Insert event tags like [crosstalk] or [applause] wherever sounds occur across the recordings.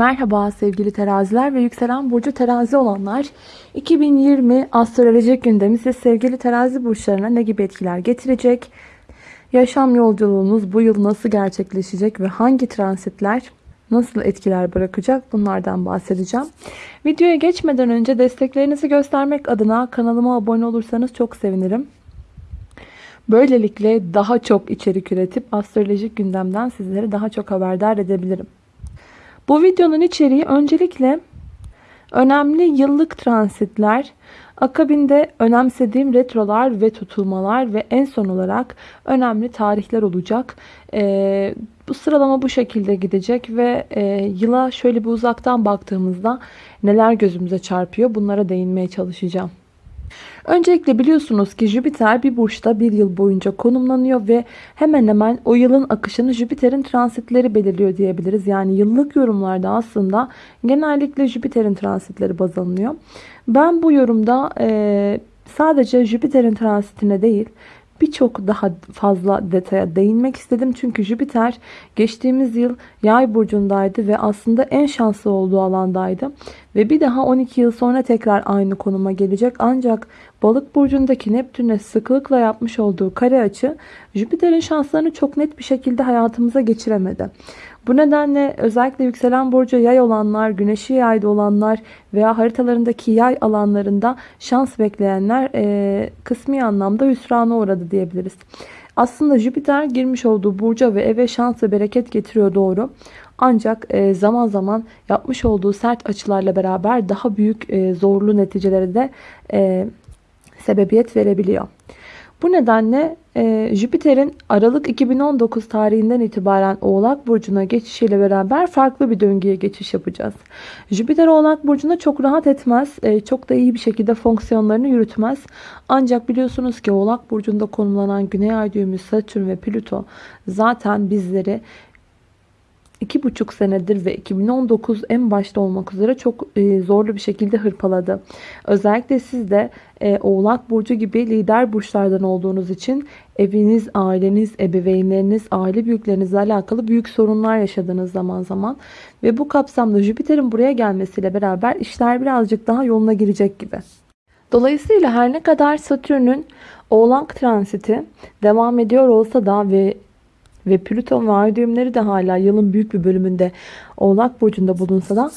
Merhaba sevgili teraziler ve yükselen burcu terazi olanlar. 2020 astrolojik gündemi size sevgili terazi burçlarına ne gibi etkiler getirecek? Yaşam yolculuğunuz bu yıl nasıl gerçekleşecek ve hangi transitler nasıl etkiler bırakacak bunlardan bahsedeceğim. Videoya geçmeden önce desteklerinizi göstermek adına kanalıma abone olursanız çok sevinirim. Böylelikle daha çok içerik üretip astrolojik gündemden sizleri daha çok haberdar edebilirim. Bu videonun içeriği öncelikle önemli yıllık transitler, akabinde önemsediğim retrolar ve tutulmalar ve en son olarak önemli tarihler olacak. Ee, bu sıralama bu şekilde gidecek ve e, yıla şöyle bir uzaktan baktığımızda neler gözümüze çarpıyor bunlara değinmeye çalışacağım. Öncelikle biliyorsunuz ki Jüpiter bir burçta bir yıl boyunca konumlanıyor ve hemen hemen o yılın akışını Jüpiter'in transitleri belirliyor diyebiliriz. Yani yıllık yorumlarda aslında genellikle Jüpiter'in transitleri baz alınıyor. Ben bu yorumda e, sadece Jüpiter'in transitine değil birçok daha fazla detaya değinmek istedim. Çünkü Jüpiter geçtiğimiz yıl yay burcundaydı ve aslında en şanslı olduğu alandaydı. Ve bir daha 12 yıl sonra tekrar aynı konuma gelecek. Ancak balık burcundaki Neptün'e sıklıkla yapmış olduğu kare açı Jüpiter'in şanslarını çok net bir şekilde hayatımıza geçiremedi. Bu nedenle özellikle yükselen burcu yay olanlar, güneşi yayda olanlar veya haritalarındaki yay alanlarında şans bekleyenler e, kısmi anlamda hüsrana uğradı diyebiliriz. Aslında Jüpiter girmiş olduğu burca ve eve şans ve bereket getiriyor doğru. Ancak e, zaman zaman yapmış olduğu sert açılarla beraber daha büyük e, zorlu neticelere de e, sebebiyet verebiliyor. Bu nedenle e, Jüpiter'in Aralık 2019 tarihinden itibaren Oğlak Burcu'na geçişiyle beraber farklı bir döngüye geçiş yapacağız. Jüpiter Oğlak Burcu'na çok rahat etmez. E, çok da iyi bir şekilde fonksiyonlarını yürütmez. Ancak biliyorsunuz ki Oğlak Burcu'nda konumlanan Güney Ay düğümü Satürn ve Plüto zaten bizleri iki buçuk senedir ve 2019 en başta olmak üzere çok e, zorlu bir şekilde hırpaladı. Özellikle siz de e, Oğlak Burcu gibi lider burçlardan olduğunuz için eviniz, aileniz, ebeveynleriniz, aile büyüklerinizle alakalı büyük sorunlar yaşadığınız zaman zaman. Ve bu kapsamda Jüpiter'in buraya gelmesiyle beraber işler birazcık daha yoluna girecek gibi. Dolayısıyla her ne kadar Satürn'ün Oğlak transiti devam ediyor olsa da ve ve Plüton ve ay düğümleri de hala yılın büyük bir bölümünde Oğlak Burcu'nda bulunsa da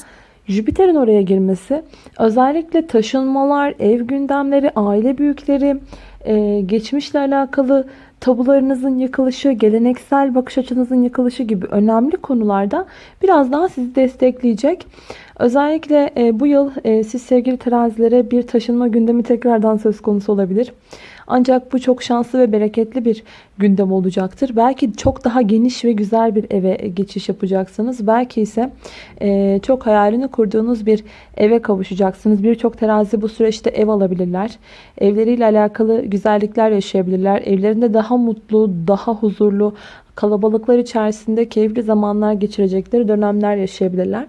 Jüpiter'in oraya girmesi özellikle taşınmalar, ev gündemleri, aile büyükleri, e, geçmişle alakalı tabularınızın yıkılışı, geleneksel bakış açınızın yıkılışı gibi önemli konularda biraz daha sizi destekleyecek. Özellikle e, bu yıl e, siz sevgili terazilere bir taşınma gündemi tekrardan söz konusu olabilir. Ancak bu çok şanslı ve bereketli bir gündem olacaktır. Belki çok daha geniş ve güzel bir eve geçiş yapacaksınız. Belki ise e, çok hayalini kurduğunuz bir eve kavuşacaksınız. Birçok terazi bu süreçte ev alabilirler. Evleriyle alakalı güzellikler yaşayabilirler. Evlerinde daha mutlu, daha huzurlu, kalabalıklar içerisinde keyifli zamanlar geçirecekleri dönemler yaşayabilirler.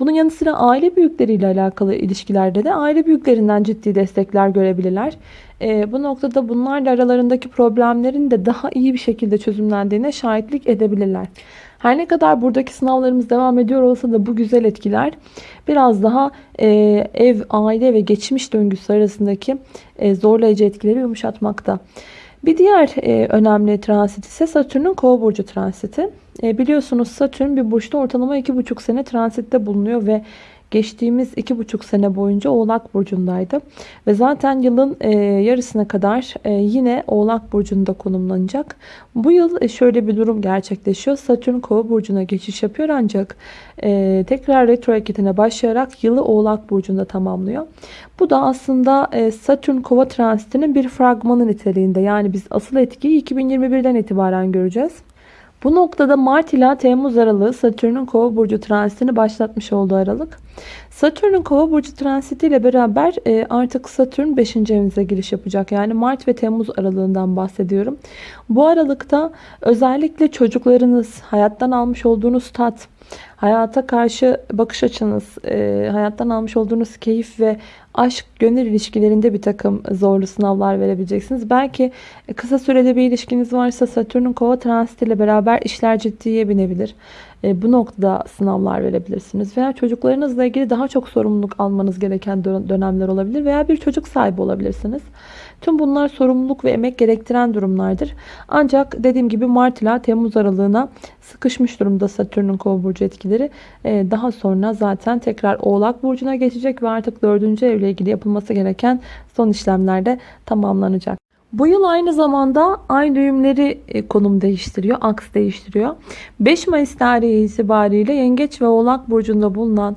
Bunun yanı sıra aile büyükleriyle alakalı ilişkilerde de aile büyüklerinden ciddi destekler görebilirler. E, bu noktada bunlarla aralarındaki problemlerin de daha iyi bir şekilde çözümlendiğine şahitlik edebilirler. Her ne kadar buradaki sınavlarımız devam ediyor olsa da bu güzel etkiler biraz daha e, ev, aile ve geçmiş döngüsü arasındaki e, zorlayıcı etkileri yumuşatmakta. Bir diğer e, önemli transit ise Satürn'ün kova burcu transiti. E, biliyorsunuz Satürn bir burçta ortalama 2,5 sene transitte bulunuyor ve geçtiğimiz 2,5 sene boyunca Oğlak Burcu'ndaydı. Ve zaten yılın e, yarısına kadar e, yine Oğlak Burcu'nda konumlanacak. Bu yıl e, şöyle bir durum gerçekleşiyor. Satürn Kova Burcu'na geçiş yapıyor ancak e, tekrar retro hareketine başlayarak yılı Oğlak Burcu'nda tamamlıyor. Bu da aslında e, Satürn Kova transitinin bir fragmanı niteliğinde. Yani biz asıl etkiyi 2021'den itibaren göreceğiz. Bu noktada Mart ila Temmuz aralığı Satürn'ün Kova burcu transitini başlatmış olduğu aralık. Satürn'ün Kova burcu transiti ile beraber e, artık Satürn 5. evinize giriş yapacak. Yani Mart ve Temmuz aralığından bahsediyorum. Bu aralıkta özellikle çocuklarınız, hayattan almış olduğunuz tat, hayata karşı bakış açınız, e, hayattan almış olduğunuz keyif ve aşk, gönül ilişkilerinde bir takım zorlu sınavlar verebileceksiniz. Belki kısa sürede bir ilişkiniz varsa Satürn'ün kova transitiyle beraber işler ciddiye binebilir. E, bu noktada sınavlar verebilirsiniz. Veya çocuklarınızla ilgili daha çok sorumluluk almanız gereken dönemler olabilir. Veya bir çocuk sahibi olabilirsiniz. Tüm bunlar sorumluluk ve emek gerektiren durumlardır. Ancak dediğim gibi Mart ile Temmuz aralığına sıkışmış durumda Satürn'ün kova burcu etkileri. Ee, daha sonra zaten tekrar Oğlak burcuna geçecek ve artık 4. evle ilgili yapılması gereken son işlemler de tamamlanacak. Bu yıl aynı zamanda ay düğümleri e, konum değiştiriyor, aks değiştiriyor. 5 Mayıs tarihi itibariyle Yengeç ve Oğlak burcunda bulunan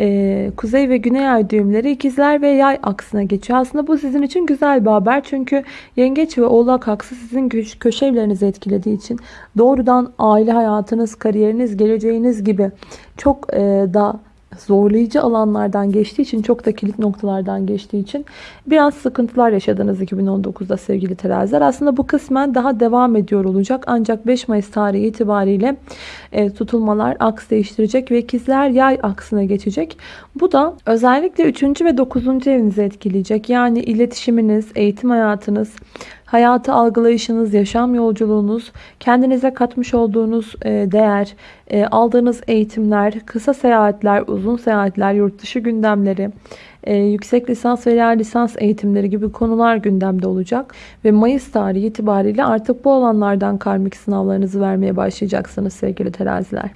e, kuzey ve güney ay düğümleri ikizler ve yay aksına geçiyor. Aslında bu sizin için güzel bir haber. Çünkü yengeç ve oğlak aksı sizin köşe evlerinizi etkilediği için doğrudan aile hayatınız, kariyeriniz, geleceğiniz gibi çok e, da zorlayıcı alanlardan geçtiği için çok da kilit noktalardan geçtiği için biraz sıkıntılar yaşadınız 2019'da sevgili teraziler. Aslında bu kısmen daha devam ediyor olacak. Ancak 5 Mayıs tarihi itibariyle e, tutulmalar aks değiştirecek ve ikizler yay aksına geçecek. Bu da özellikle 3. ve 9. evinizi etkileyecek. Yani iletişiminiz, eğitim hayatınız, hayatı algılayışınız, yaşam yolculuğunuz, kendinize katmış olduğunuz e, değer, e, aldığınız eğitimler, kısa seyahatler, uzun seyahatler, yurt dışı gündemleri, e, yüksek lisans veya lisans eğitimleri gibi konular gündemde olacak. Ve Mayıs tarihi itibariyle artık bu alanlardan karmik sınavlarınızı vermeye başlayacaksınız sevgili teraziler.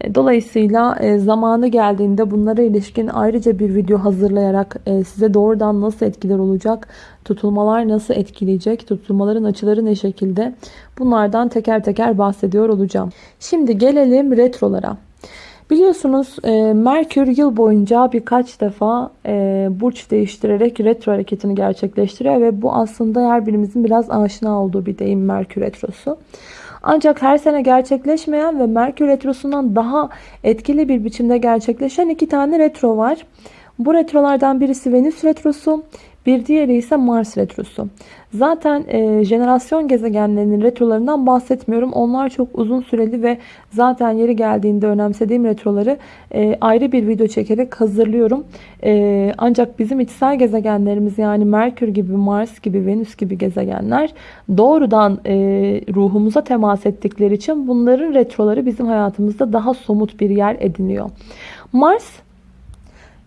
E, dolayısıyla e, zamanı geldiğinde bunlara ilişkin ayrıca bir video hazırlayarak e, size doğrudan nasıl etkiler olacak, tutulmalar nasıl etkileyecek, tutulmaların açıları ne şekilde bunlardan teker teker bahsediyor olacağım. Şimdi gelelim retrolara. Biliyorsunuz Merkür yıl boyunca birkaç defa burç değiştirerek retro hareketini gerçekleştiriyor ve bu aslında her birimizin biraz aşina olduğu bir deyim Merkür retrosu. Ancak her sene gerçekleşmeyen ve Merkür Retrosu'ndan daha etkili bir biçimde gerçekleşen iki tane retro var. Bu retrolardan birisi Venüs Retrosu, bir diğeri ise Mars Retrosu. Zaten e, jenerasyon gezegenlerinin retrolarından bahsetmiyorum. Onlar çok uzun süreli ve zaten yeri geldiğinde önemsediğim retroları e, ayrı bir video çekerek hazırlıyorum. E, ancak bizim içsel gezegenlerimiz yani Merkür gibi, Mars gibi, Venüs gibi gezegenler doğrudan e, ruhumuza temas ettikleri için bunların retroları bizim hayatımızda daha somut bir yer ediniyor. Mars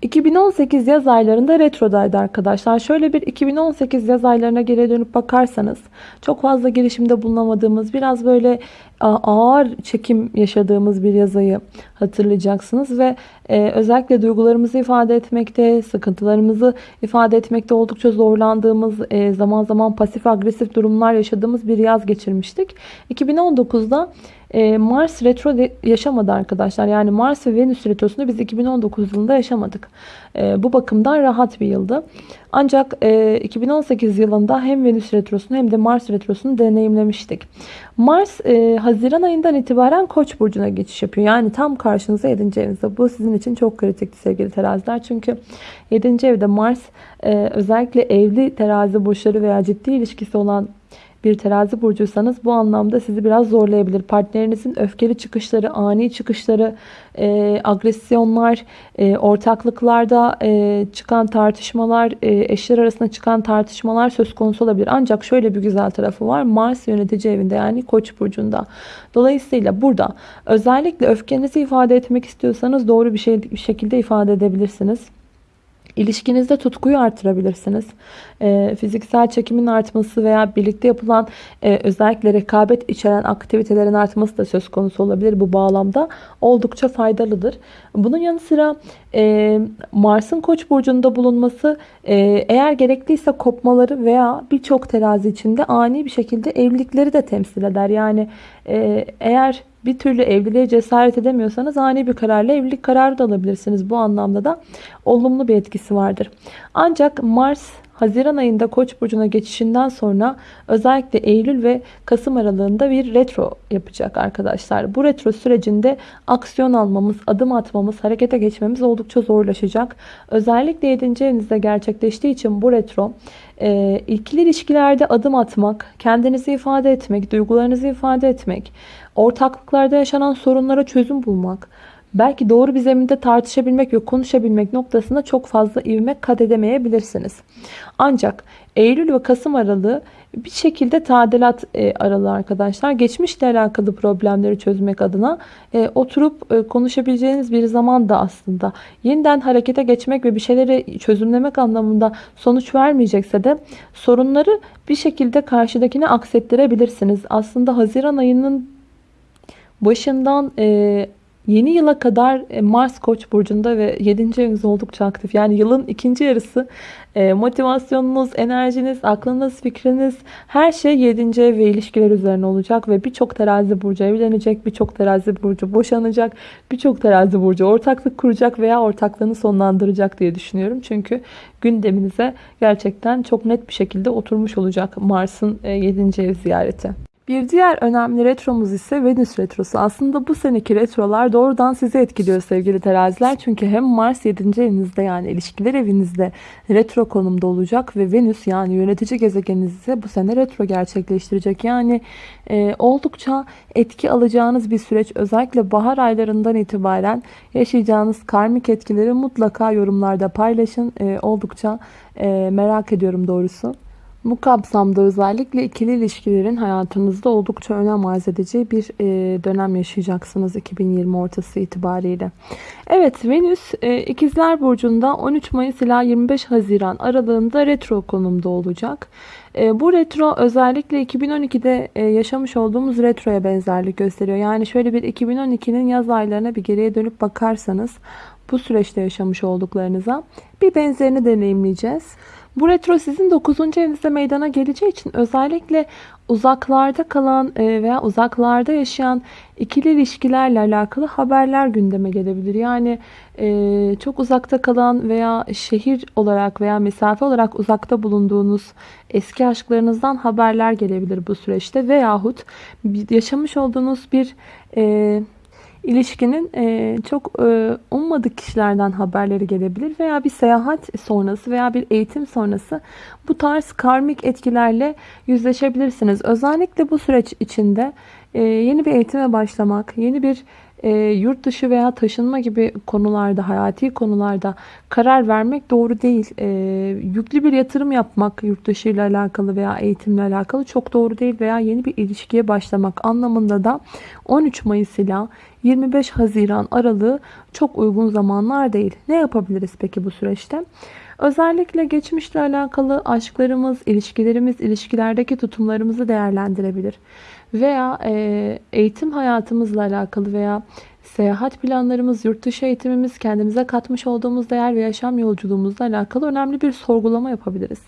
2018 yaz aylarında retrodaydı arkadaşlar. Şöyle bir 2018 yaz aylarına geri dönüp bakarsanız çok fazla girişimde bulunamadığımız biraz böyle ağır çekim yaşadığımız bir yazayı hatırlayacaksınız ve e, özellikle duygularımızı ifade etmekte, sıkıntılarımızı ifade etmekte oldukça zorlandığımız, e, zaman zaman pasif agresif durumlar yaşadığımız bir yaz geçirmiştik. 2019'da e, Mars retro yaşamadı arkadaşlar. Yani Mars ve Venüs retrosunu biz 2019 yılında yaşamadık. E, bu bakımdan rahat bir yıldı. Ancak e, 2018 yılında hem Venüs retrosunu hem de Mars retrosunu deneyimlemiştik. Mars e, Haziran ayından itibaren Koç burcuna geçiş yapıyor. Yani tam karşınıza 7. evinizde. Bu sizin için çok kritikti sevgili teraziler. Çünkü 7. evde Mars e, özellikle evli terazi burçları veya ciddi ilişkisi olan bir terazi burcuysanız bu anlamda sizi biraz zorlayabilir. Partnerinizin öfkeli çıkışları, ani çıkışları, e, agresyonlar, e, ortaklıklarda e, çıkan tartışmalar, e, eşler arasında çıkan tartışmalar söz konusu olabilir. Ancak şöyle bir güzel tarafı var. Mars yönetici evinde yani Koç burcunda. Dolayısıyla burada özellikle öfkenizi ifade etmek istiyorsanız doğru bir, şey, bir şekilde ifade edebilirsiniz. İlişkinizde tutkuyu artırabilirsiniz. E, fiziksel çekimin artması veya birlikte yapılan e, özellikle rekabet içeren aktivitelerin artması da söz konusu olabilir bu bağlamda. Oldukça faydalıdır. Bunun yanı sıra e, Mars'ın Koç burcunda bulunması e, eğer gerekliyse kopmaları veya birçok terazi içinde ani bir şekilde evlilikleri de temsil eder. Yani e, eğer bir türlü evliliğe cesaret edemiyorsanız ani bir kararla evlilik kararı da alabilirsiniz. Bu anlamda da olumlu bir etkisi vardır. Ancak Mars Haziran ayında Koç burcuna geçişinden sonra özellikle Eylül ve Kasım aralığında bir retro yapacak arkadaşlar. Bu retro sürecinde aksiyon almamız, adım atmamız, harekete geçmemiz oldukça zorlaşacak. Özellikle 7. evinizde gerçekleştiği için bu retro e, ikili ilişkilerde adım atmak, kendinizi ifade etmek, duygularınızı ifade etmek, ortaklıklarda yaşanan sorunlara çözüm bulmak, belki doğru bir zeminde tartışabilmek ve konuşabilmek noktasında çok fazla ivme kat edemeyebilirsiniz. Ancak Eylül ve Kasım aralığı bir şekilde tadilat e, aralığı arkadaşlar. Geçmişle alakalı problemleri çözmek adına e, oturup e, konuşabileceğiniz bir zaman da aslında. Yeniden harekete geçmek ve bir şeyleri çözümlemek anlamında sonuç vermeyecekse de sorunları bir şekilde karşıdakine aksettirebilirsiniz. Aslında Haziran ayının başından Yeni yıla kadar e, Mars Koç burcunda ve 7. eviniz oldukça aktif. Yani yılın ikinci yarısı e, motivasyonunuz, enerjiniz, aklınız, fikriniz her şey 7. ev ve ilişkiler üzerine olacak ve birçok terazi burcu evlenecek, birçok terazi burcu boşanacak, birçok terazi burcu ortaklık kuracak veya ortaklığını sonlandıracak diye düşünüyorum. Çünkü gündeminize gerçekten çok net bir şekilde oturmuş olacak Mars'ın 7. E, ev ziyareti. Bir diğer önemli retromuz ise Venüs retrosu. Aslında bu seneki retrolar doğrudan sizi etkiliyor sevgili teraziler. Çünkü hem Mars 7. evinizde yani ilişkiler evinizde retro konumda olacak ve Venüs yani yönetici gezegeniniz ise bu sene retro gerçekleştirecek. Yani e, oldukça etki alacağınız bir süreç. Özellikle bahar aylarından itibaren yaşayacağınız karmik etkileri mutlaka yorumlarda paylaşın. E, oldukça e, merak ediyorum doğrusu. Bu kapsamda özellikle ikili ilişkilerin hayatınızda oldukça önem arz edeceği bir e, dönem yaşayacaksınız 2020 ortası itibariyle. Evet Venüs e, İkizler Burcu'nda 13 Mayıs ila 25 Haziran aralığında retro konumda olacak. E, bu retro özellikle 2012'de yaşamış olduğumuz retroya benzerlik gösteriyor. Yani şöyle bir 2012'nin yaz aylarına bir geriye dönüp bakarsanız bu süreçte yaşamış olduklarınıza bir benzerini deneyimleyeceğiz. Bu retro sizin 9. evinizde meydana geleceği için özellikle uzaklarda kalan e, veya uzaklarda yaşayan ikili ilişkilerle alakalı haberler gündeme gelebilir. Yani e, çok uzakta kalan veya şehir olarak veya mesafe olarak uzakta bulunduğunuz eski aşklarınızdan haberler gelebilir bu süreçte. Veyahut yaşamış olduğunuz bir e, ilişkinin e, çok e, ummadık kişilerden haberleri gelebilir veya bir seyahat sonrası veya bir eğitim sonrası bu tarz karmik etkilerle yüzleşebilirsiniz. Özellikle bu süreç içinde e, yeni bir eğitime başlamak, yeni bir e, yurt dışı veya taşınma gibi konularda, hayati konularda karar vermek doğru değil. E, yüklü bir yatırım yapmak yurt dışı ile alakalı veya eğitimle alakalı çok doğru değil veya yeni bir ilişkiye başlamak anlamında da 13 Mayıs ile 25 Haziran aralığı çok uygun zamanlar değil. Ne yapabiliriz peki bu süreçte? Özellikle geçmişle alakalı aşklarımız, ilişkilerimiz, ilişkilerdeki tutumlarımızı değerlendirebilir veya e, eğitim hayatımızla alakalı veya seyahat planlarımız, yurt dışı eğitimimiz, kendimize katmış olduğumuz değer ve yaşam yolculuğumuzla alakalı önemli bir sorgulama yapabiliriz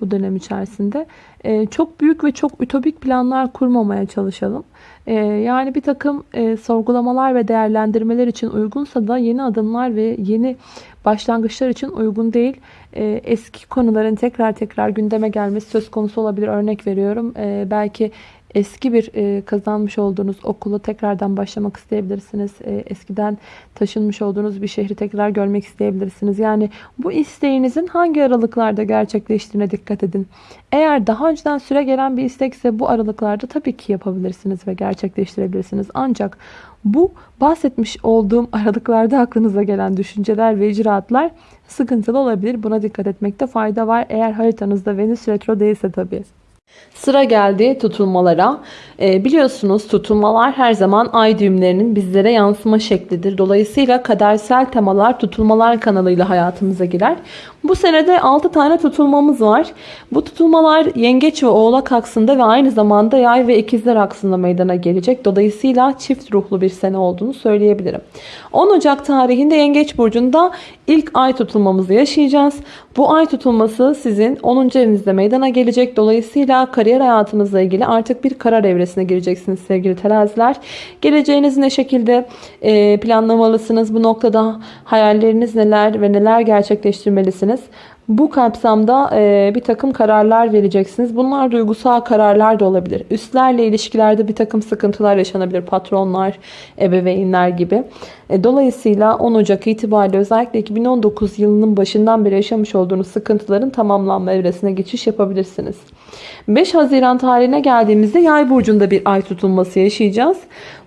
bu dönem içerisinde. E, çok büyük ve çok ütopik planlar kurmamaya çalışalım. E, yani bir takım e, sorgulamalar ve değerlendirmeler için uygunsa da yeni adımlar ve yeni başlangıçlar için uygun değil. E, eski konuların tekrar tekrar gündeme gelmesi söz konusu olabilir. Örnek veriyorum. E, belki eski bir e, kazanmış olduğunuz okulu tekrardan başlamak isteyebilirsiniz. E, eskiden taşınmış olduğunuz bir şehri tekrar görmek isteyebilirsiniz. Yani bu isteğinizin hangi aralıklarda gerçekleştiğine dikkat edin. Eğer daha önceden süre gelen bir istekse bu aralıklarda tabii ki yapabilirsiniz ve gerçekleştirebilirsiniz. Ancak bu bahsetmiş olduğum [laughs] aralıklarda aklınıza gelen düşünceler ve icraatlar sıkıntılı olabilir. Buna dikkat etmekte fayda var. Eğer haritanızda Venüs retro değilse tabii. Sıra geldi tutulmalara. E, biliyorsunuz tutulmalar her zaman ay düğümlerinin bizlere yansıma şeklidir. Dolayısıyla kadersel temalar tutulmalar kanalıyla hayatımıza girer. Bu senede 6 tane tutulmamız var. Bu tutulmalar yengeç ve oğlak aksında ve aynı zamanda yay ve ikizler aksında meydana gelecek. Dolayısıyla çift ruhlu bir sene olduğunu söyleyebilirim. 10 Ocak tarihinde yengeç burcunda ilk ay tutulmamızı yaşayacağız. Bu ay tutulması sizin 10. evinizde meydana gelecek. Dolayısıyla kariyer hayatınızla ilgili artık bir karar evresine gireceksiniz sevgili teraziler. Geleceğinizi ne şekilde planlamalısınız? Bu noktada hayalleriniz neler ve neler gerçekleştirmelisiniz? Bu kapsamda e, bir takım kararlar vereceksiniz. Bunlar duygusal kararlar da olabilir. Üstlerle ilişkilerde bir takım sıkıntılar yaşanabilir. Patronlar, ebeveynler gibi. E, dolayısıyla 10 Ocak itibariyle özellikle 2019 yılının başından beri yaşamış olduğunuz sıkıntıların tamamlanma evresine geçiş yapabilirsiniz. 5 Haziran tarihine geldiğimizde Yay burcunda bir ay tutulması yaşayacağız.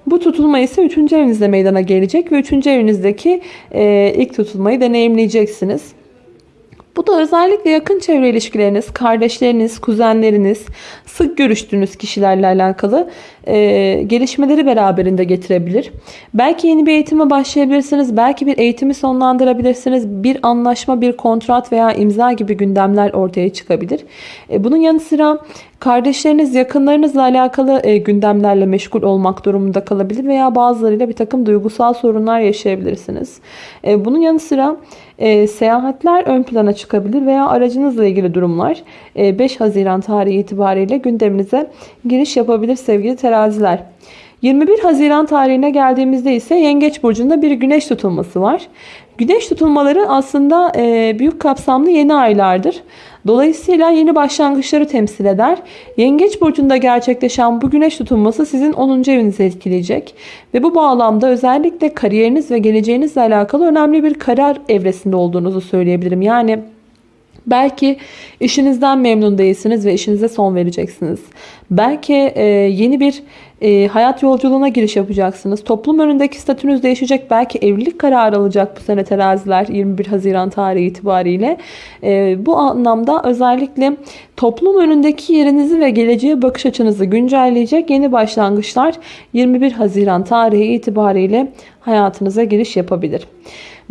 Bu tutulma ise 3. evinizde meydana gelecek ve 3. evinizdeki e, ilk tutulmayı deneyimleyeceksiniz. Bu da özellikle yakın çevre ilişkileriniz, kardeşleriniz, kuzenleriniz, sık görüştüğünüz kişilerle alakalı e, gelişmeleri beraberinde getirebilir. Belki yeni bir eğitime başlayabilirsiniz. Belki bir eğitimi sonlandırabilirsiniz. Bir anlaşma, bir kontrat veya imza gibi gündemler ortaya çıkabilir. E, bunun yanı sıra kardeşleriniz, yakınlarınızla alakalı e, gündemlerle meşgul olmak durumunda kalabilir veya bazılarıyla bir takım duygusal sorunlar yaşayabilirsiniz. E, bunun yanı sıra e, seyahatler ön plana çıkabilir veya aracınızla ilgili durumlar e, 5 Haziran tarihi itibariyle gündeminize giriş yapabilir sevgili teraziler. 21 Haziran tarihine geldiğimizde ise Yengeç Burcu'nda bir güneş tutulması var. Güneş tutulmaları aslında e, büyük kapsamlı yeni aylardır. Dolayısıyla yeni başlangıçları temsil eder. Yengeç burcunda gerçekleşen bu güneş tutulması sizin 10. evinizi etkileyecek. Ve bu bağlamda özellikle kariyeriniz ve geleceğinizle alakalı önemli bir karar evresinde olduğunuzu söyleyebilirim. Yani Belki işinizden memnun değilsiniz ve işinize son vereceksiniz. Belki e, yeni bir e, hayat yolculuğuna giriş yapacaksınız. Toplum önündeki statünüz değişecek. Belki evlilik kararı alacak bu sene teraziler 21 Haziran tarihi itibariyle. E, bu anlamda özellikle toplum önündeki yerinizi ve geleceğe bakış açınızı güncelleyecek yeni başlangıçlar 21 Haziran tarihi itibariyle hayatınıza giriş yapabilir.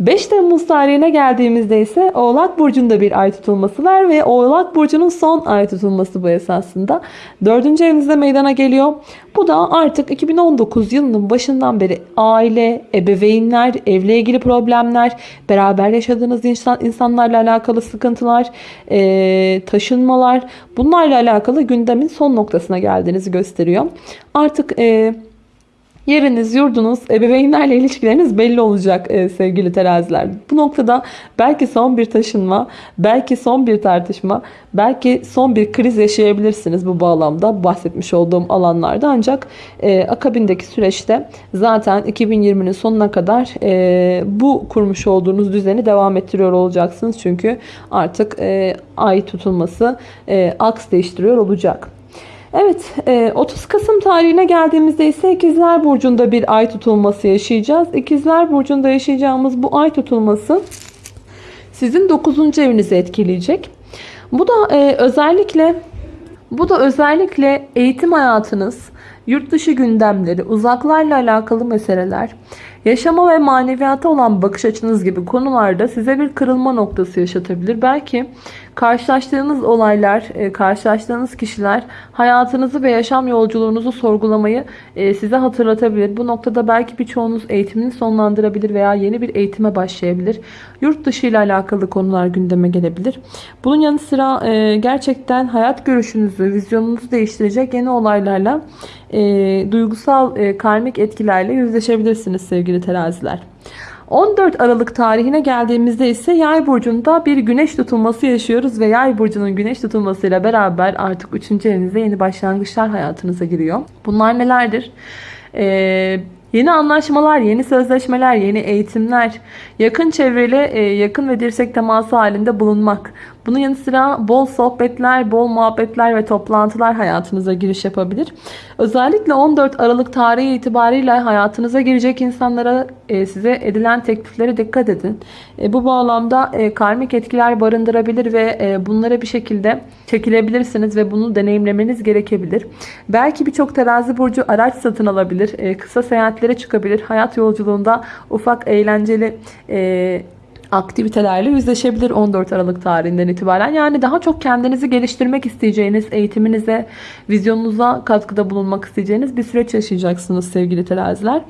5 Temmuz tarihine geldiğimizde ise Oğlak Burcu'nda bir ay tutulması var ve Oğlak Burcu'nun son ay tutulması bu esasında. 4. evinizde meydana geliyor. Bu da artık 2019 yılının başından beri aile, ebeveynler, evle ilgili problemler, beraber yaşadığınız insan, insanlarla alakalı sıkıntılar, e, taşınmalar bunlarla alakalı gündemin son noktasına geldiğinizi gösteriyor. Artık... E, Yeriniz, yurdunuz, ebeveynlerle ilişkileriniz belli olacak e, sevgili teraziler. Bu noktada belki son bir taşınma, belki son bir tartışma, belki son bir kriz yaşayabilirsiniz bu bağlamda bahsetmiş olduğum alanlarda. Ancak e, akabindeki süreçte zaten 2020'nin sonuna kadar e, bu kurmuş olduğunuz düzeni devam ettiriyor olacaksınız. Çünkü artık e, ay tutulması e, aks değiştiriyor olacak. Evet 30 e, Kasım tarihine geldiğimizde ise İkizler Burcu'nda bir ay tutulması yaşayacağız. İkizler Burcu'nda yaşayacağımız bu ay tutulması sizin 9. evinizi etkileyecek. Bu da e, özellikle bu da özellikle eğitim hayatınız, yurt dışı gündemleri, uzaklarla alakalı meseleler, yaşama ve maneviyata olan bakış açınız gibi konularda size bir kırılma noktası yaşatabilir. Belki Karşılaştığınız olaylar, e, karşılaştığınız kişiler hayatınızı ve yaşam yolculuğunuzu sorgulamayı e, size hatırlatabilir. Bu noktada belki birçoğunuz eğitimini sonlandırabilir veya yeni bir eğitime başlayabilir. Yurt dışı ile alakalı konular gündeme gelebilir. Bunun yanı sıra e, gerçekten hayat görüşünüzü, vizyonunuzu değiştirecek yeni olaylarla duygusal karmik etkilerle yüzleşebilirsiniz sevgili teraziler. 14 Aralık tarihine geldiğimizde ise Yay burcunda bir güneş tutulması yaşıyoruz ve Yay burcunun güneş tutulmasıyla beraber artık 3. evinizde yeni başlangıçlar hayatınıza giriyor. Bunlar nelerdir? Ee, Yeni anlaşmalar, yeni sözleşmeler, yeni eğitimler, yakın çevreyle yakın ve dirsek teması halinde bulunmak. Bunun yanı sıra bol sohbetler, bol muhabbetler ve toplantılar hayatınıza giriş yapabilir. Özellikle 14 Aralık tarihi itibariyle hayatınıza girecek insanlara e, size edilen tekliflere dikkat edin. E, bu bağlamda karmik etkiler barındırabilir ve bunlara bir şekilde çekilebilirsiniz ve bunu deneyimlemeniz gerekebilir. Belki birçok terazi burcu araç satın alabilir. Kısa seyahat seyahatlere çıkabilir. Hayat yolculuğunda ufak eğlenceli e, aktivitelerle yüzleşebilir 14 Aralık tarihinden itibaren. Yani daha çok kendinizi geliştirmek isteyeceğiniz, eğitiminize, vizyonunuza katkıda bulunmak isteyeceğiniz bir süreç yaşayacaksınız sevgili teraziler.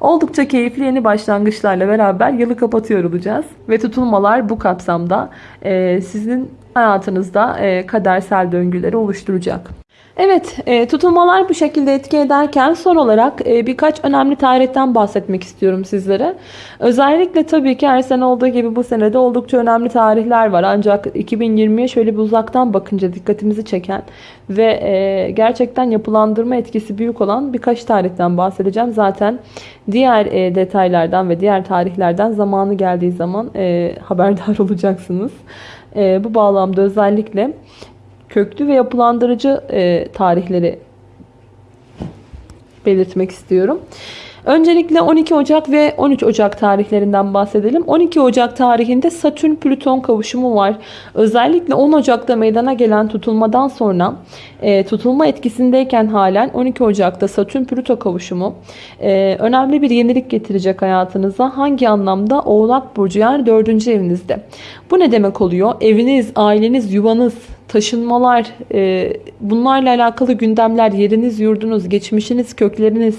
Oldukça keyifli yeni başlangıçlarla beraber yılı kapatıyor olacağız. Ve tutulmalar bu kapsamda sizin hayatınızda kadersel döngüleri oluşturacak. Evet, e, tutulmalar bu şekilde etki ederken son olarak e, birkaç önemli tarihten bahsetmek istiyorum sizlere. Özellikle tabii ki her sene olduğu gibi bu senede oldukça önemli tarihler var. Ancak 2020'ye şöyle bir uzaktan bakınca dikkatimizi çeken ve e, gerçekten yapılandırma etkisi büyük olan birkaç tarihten bahsedeceğim. Zaten diğer e, detaylardan ve diğer tarihlerden zamanı geldiği zaman haberdar [laughs] olacaksınız. E, bu bağlamda özellikle köklü ve yapılandırıcı e, tarihleri belirtmek istiyorum. Öncelikle 12 Ocak ve 13 Ocak tarihlerinden bahsedelim. 12 Ocak tarihinde Satürn-Plüton kavuşumu var. Özellikle 10 Ocak'ta meydana gelen tutulmadan sonra e, tutulma etkisindeyken halen 12 Ocak'ta Satürn-Plüto kavuşumu e, önemli bir yenilik getirecek hayatınıza. Hangi anlamda? Oğlak Burcu yani 4. evinizde. Bu ne demek oluyor? Eviniz, aileniz, yuvanız, taşınmalar, e, bunlarla alakalı gündemler, yeriniz, yurdunuz, geçmişiniz, kökleriniz,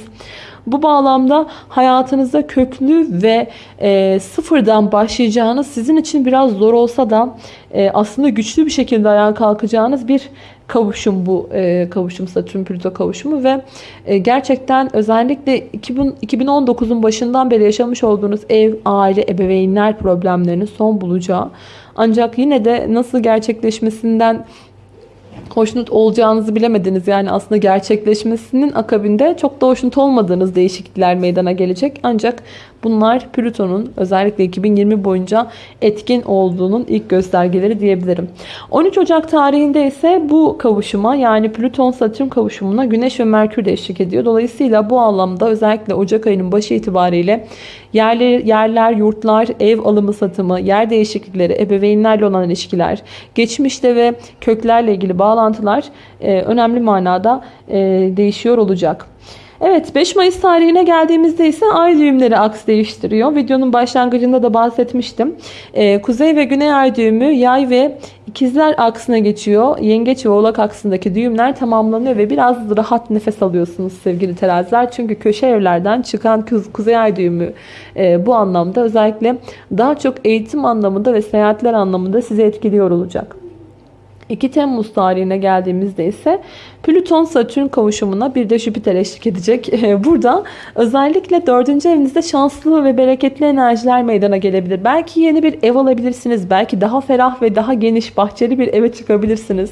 bu bağlamda hayatınızda köklü ve e, sıfırdan başlayacağınız sizin için biraz zor olsa da e, aslında güçlü bir şekilde ayağa kalkacağınız bir kavuşum bu e, kavuşum Satürn Plüto kavuşumu ve e, gerçekten özellikle 2000, 2019'un başından beri yaşamış olduğunuz ev, aile, ebeveynler problemlerinin son bulacağı ancak yine de nasıl gerçekleşmesinden hoşnut olacağınızı bilemediniz. Yani aslında gerçekleşmesinin akabinde çok da hoşnut olmadığınız değişiklikler meydana gelecek. Ancak bunlar Plüton'un özellikle 2020 boyunca etkin olduğunun ilk göstergeleri diyebilirim. 13 Ocak tarihinde ise bu kavuşuma yani Plüton-Satürn kavuşumuna Güneş ve Merkür de eşlik ediyor. Dolayısıyla bu anlamda özellikle Ocak ayının başı itibariyle yerler, yerler, yurtlar, ev alımı satımı, yer değişiklikleri, ebeveynlerle olan ilişkiler, geçmişte ve köklerle ilgili bağlantılar e, önemli manada e, değişiyor olacak. Evet 5 Mayıs tarihine geldiğimizde ise ay düğümleri aks değiştiriyor. Videonun başlangıcında da bahsetmiştim. Ee, Kuzey ve Güney ay düğümü yay ve ikizler aksına geçiyor. Yengeç ve oğlak aksındaki düğümler tamamlanıyor ve biraz rahat nefes alıyorsunuz sevgili teraziler. Çünkü köşe evlerden çıkan Kuzey ay düğümü e, bu anlamda özellikle daha çok eğitim anlamında ve seyahatler anlamında sizi etkiliyor olacak. 2 Temmuz tarihine geldiğimizde ise Plüton Satürn kavuşumuna bir de Jüpiter eşlik edecek. [laughs] Burada özellikle 4. evinizde şanslı ve bereketli enerjiler meydana gelebilir. Belki yeni bir ev alabilirsiniz. Belki daha ferah ve daha geniş bahçeli bir eve çıkabilirsiniz.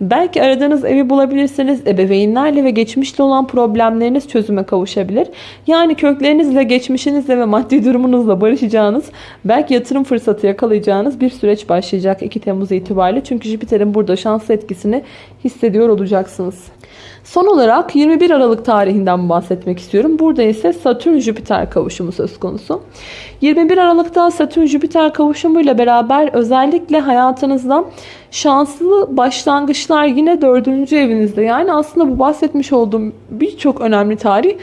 Belki aradığınız evi bulabilirsiniz. Ebeveynlerle ve geçmişle olan problemleriniz çözüme kavuşabilir. Yani köklerinizle, geçmişinizle ve maddi durumunuzla barışacağınız, belki yatırım fırsatı yakalayacağınız bir süreç başlayacak 2 Temmuz itibariyle. Çünkü Jüpiter'in burada şanslı etkisini hissediyor olacaksınız. Son olarak 21 Aralık tarihinden bahsetmek istiyorum. Burada ise Satürn-Jüpiter kavuşumu söz konusu. 21 Aralık'ta Satürn-Jüpiter kavuşumuyla beraber özellikle hayatınızda şanslı başlangıçlar yine dördüncü evinizde. Yani aslında bu bahsetmiş olduğum birçok önemli tarih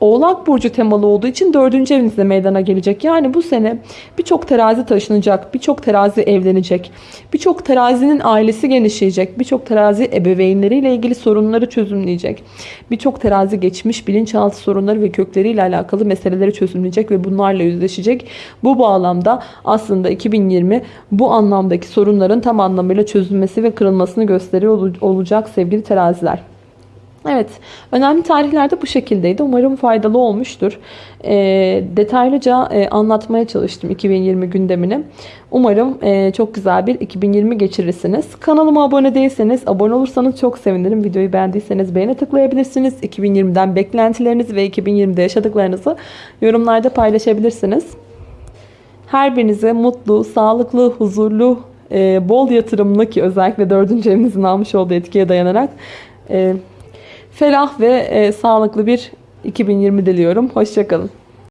Oğlak Burcu temalı olduğu için dördüncü evinizde meydana gelecek. Yani bu sene birçok terazi taşınacak, birçok terazi evlenecek, birçok terazinin ailesi genişleyecek, birçok terazi ebeveynleriyle ilgili sorunları çözümleyecek, birçok terazi geçmiş bilinçaltı sorunları ve kökleriyle alakalı meseleleri çözümleyecek ve bunlarla yüzleşecek. Bu bağlamda aslında 2020 bu anlamdaki sorunların tam anlamıyla çözülmesi ve kırılmasını gösteriyor olacak sevgili teraziler. Evet, önemli tarihlerde bu şekildeydi. Umarım faydalı olmuştur. E, detaylıca e, anlatmaya çalıştım 2020 gündemini. Umarım e, çok güzel bir 2020 geçirirsiniz. Kanalıma abone değilseniz, abone olursanız çok sevinirim. Videoyu beğendiyseniz beğene tıklayabilirsiniz. 2020'den beklentilerinizi ve 2020'de yaşadıklarınızı yorumlarda paylaşabilirsiniz. Her birinize mutlu, sağlıklı, huzurlu, e, bol yatırımlı ki özellikle 4. evinizin almış olduğu etkiye dayanarak... E, ferah ve e, sağlıklı bir 2020 diliyorum. Hoşçakalın.